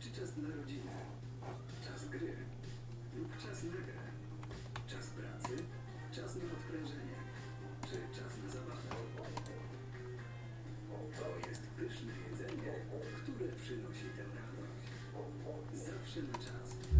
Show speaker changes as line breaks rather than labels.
czy czas dla rodziny? Czas gry lub czas na grę? Czas pracy, czas na odprężenie, czy czas na zabawę? To jest pyszne jedzenie, które przynosi tę radość. Zawsze na czas.